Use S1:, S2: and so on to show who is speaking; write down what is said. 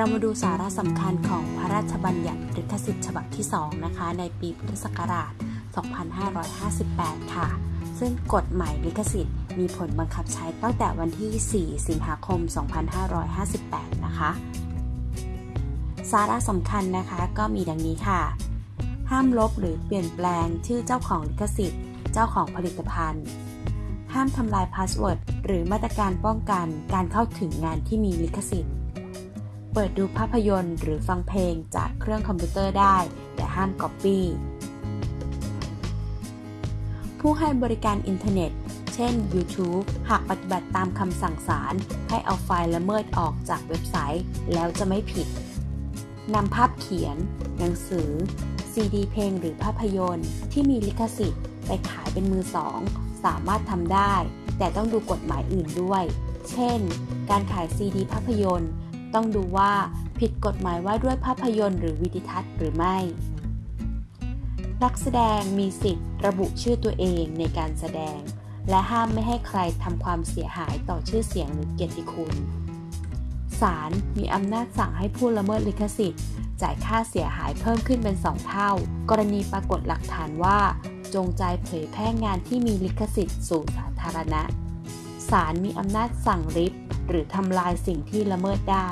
S1: เรามาดูสาระสำคัญของพระราชบัญญัติลิขสิทธิ์ฉบับที่ 2 นะคะ ในปีพุทธศักราช 2558 ค่ะ ซึ่งกฎหมายลิขสิทธิ์มีผลบังคับใช้ตั้งแต่วันที่ 4 สิงหาคม 2558 นะคะ สาระสำคัญนะคะก็มีดังนี้ค่ะ ห้ามลบหรือเปลี่ยนแปลงชื่อเจ้าของลิขสิทธิ์ เจ้าของผลิตภัณฑ์ ห้ามทำลาย passwordหรือมาตรการป้องกันการเข้าถึงงานที่มีลิขสิทธิ์ ปิดดูภาพยนตร์หรือฟังเพลงจากเครื่องคอมพิวเตอร์ได้ แต่ห้ามก๊อปปี้ ผู้ให้บริการอินเทอร์เน็ต เช่น YouTube หากปฏิบัติตามคำสั่งศาลให้เอาไฟล์ละเมิดออกจากเว็บไซต์ แล้วจะไม่ผิดนำภาพเขียน หนังสือ ซีดีเพลงหรือภาพยนตร์ ที่มีลิขสิทธิ์ ไปขายเป็นมือสอง สามารถทำได้ แต่ต้องดูกฎหมายอื่นด้วย เช่น การขายซีดีภาพยนตร์ ต้องดูว่าผิดกฎหมายว่าด้วยภาพยนตร์หรือวิดิทัศน์หรือไม่ นักแสดงมีสิทธิ์ระบุชื่อตัวเองในการแสดง และห้ามไม่ให้ใครทำความเสียหายต่อชื่อเสียงหรือเกียรติคุณศาลมีอำนาจสั่งให้ผู้ละเมิดลิขสิทธิ์ จ่ายค่าเสียหายเพิ่มขึ้นเป็น 2 เท่า กรณีปรากฏหลักฐานว่า จงใจเผยแพร่งานที่มีลิขสิทธิ์สู่สาธารณะ ศาลมีอำนาจสั่งริบหรือทำลายสิ่งที่ละเมิดได้